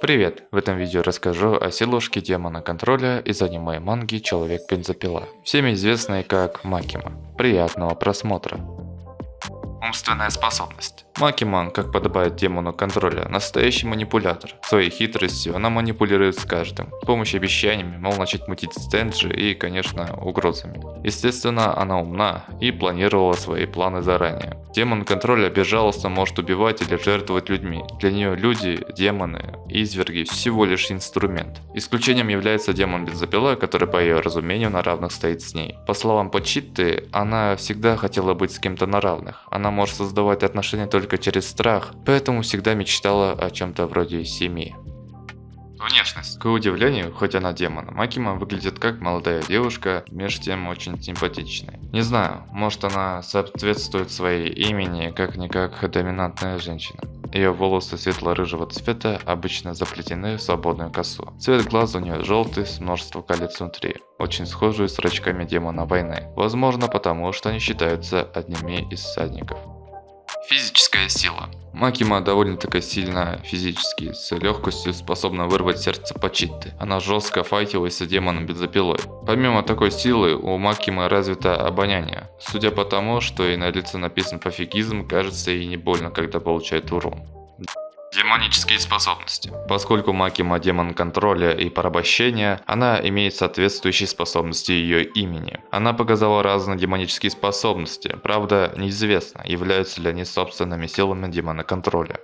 Привет! В этом видео расскажу о силушке демона контроля из аниме манги Человек-бензопила, всеми известной как Макима. Приятного просмотра! Умственная способность. Макиман, как подобает демону контроля, настоящий манипулятор. Своей хитростью она манипулирует с каждым. С помощью обещаниями, мол, начать мутить стенджи и, конечно, угрозами. Естественно, она умна и планировала свои планы заранее. Демон контроля безжалостно может убивать или жертвовать людьми. Для нее люди, демоны, изверги всего лишь инструмент. Исключением является демон бензопила, который по ее разумению на равных стоит с ней. По словам Почитты, она всегда хотела быть с кем-то на равных. Она может создавать отношения только только через страх, поэтому всегда мечтала о чем-то вроде семьи. Внешность. К удивлению, хоть она демон, Макима выглядит как молодая девушка, между тем очень симпатичная. Не знаю, может она соответствует своей имени, как-никак доминантная женщина. Ее волосы светло-рыжего цвета обычно заплетены в свободную косу. Цвет глаз у нее желтый с множеством колец внутри, очень схожий с зрачками демона войны. Возможно потому, что они считаются одними из всадников. Физическая сила. Макима довольно-таки сильно физически, с легкостью способна вырвать сердце Пачитты. Она жестко файтилась с демоном бензопилой. Помимо такой силы, у Макимы развито обоняние. Судя по тому, что и на лице написан пофигизм, кажется ей не больно, когда получает урон. Демонические способности. Поскольку Макима демон контроля и порабощения, она имеет соответствующие способности ее имени. Она показала разные демонические способности, правда неизвестно, являются ли они собственными силами демона контроля.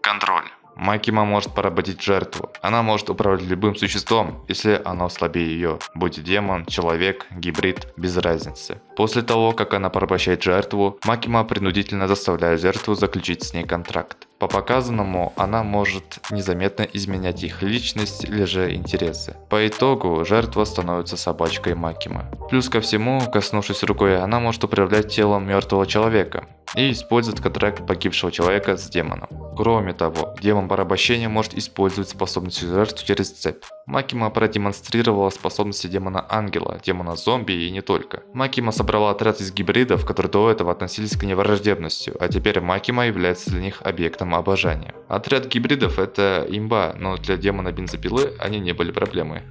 Контроль. Макима может поработить жертву. Она может управлять любым существом, если оно слабее ее, будь демон, человек, гибрид, без разницы. После того, как она порабощает жертву, Макима принудительно заставляет жертву заключить с ней контракт. По показанному, она может незаметно изменять их личность или же интересы. По итогу, жертва становится собачкой Макимы. Плюс ко всему, коснувшись рукой, она может управлять телом мертвого человека и использует контракт погибшего человека с демоном. Кроме того, демон порабощения может использовать способности жертв через цепь. Макима продемонстрировала способности демона ангела, демона зомби и не только. Макима собрала отряд из гибридов, которые до этого относились к ней враждебностью, а теперь Макима является для них объектом обожания. Отряд гибридов это имба, но для демона бензопилы они не были проблемой.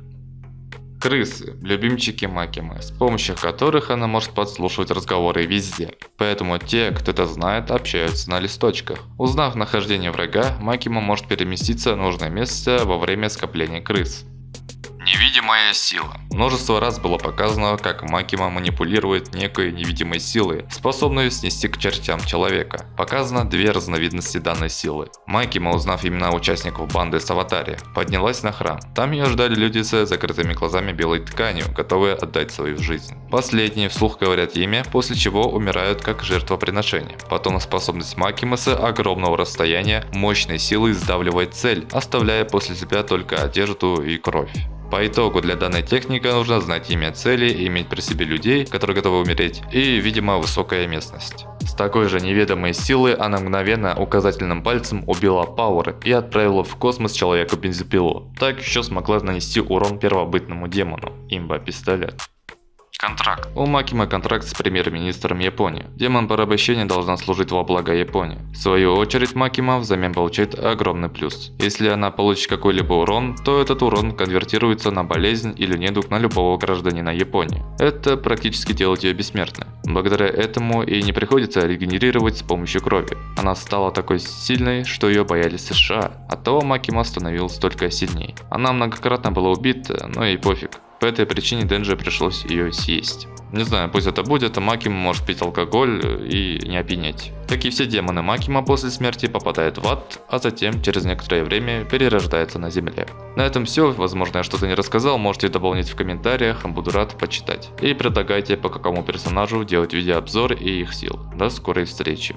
Крысы – любимчики Макимы, с помощью которых она может подслушивать разговоры везде. Поэтому те, кто это знает, общаются на листочках. Узнав нахождение врага, Макима может переместиться в нужное место во время скопления крыс. Невидимая сила. Множество раз было показано, как Макима манипулирует некой невидимой силой, способной снести к чертям человека. Показано две разновидности данной силы. Макима, узнав имена участников банды с аватари, поднялась на храм. Там ее ждали люди с закрытыми глазами белой тканью, готовые отдать свою жизнь. Последние вслух говорят имя, после чего умирают как жертвоприношение. Потом способность Макимы с огромного расстояния мощной силой сдавливает цель, оставляя после себя только одежду и кровь. По итогу для данной техники нужно знать имя цели иметь при себе людей, которые готовы умереть, и, видимо, высокая местность. С такой же неведомой силой она мгновенно указательным пальцем убила Пауэр и отправила в космос человека-бензопилу. Так еще смогла нанести урон первобытному демону, имба-пистолет. Контракт. У Макима контракт с премьер-министром Японии. Демон порабощения должна служить во благо Японии. В свою очередь Макима взамен получает огромный плюс. Если она получит какой-либо урон, то этот урон конвертируется на болезнь или недуг на любого гражданина Японии. Это практически делает ее бессмертной. Благодаря этому и не приходится регенерировать с помощью крови. Она стала такой сильной, что ее боялись США. Оттого Макима становилась только сильней. Она многократно была убита, но и пофиг. По этой причине Денджи пришлось ее съесть. Не знаю, пусть это будет, а Макима может пить алкоголь и не опьянеть. Как и все демоны Макима после смерти попадают в ад, а затем через некоторое время перерождается на земле. На этом все, возможно я что-то не рассказал, можете дополнить в комментариях, буду рад почитать. И предлагайте по какому персонажу делать видеообзор и их сил. До скорой встречи.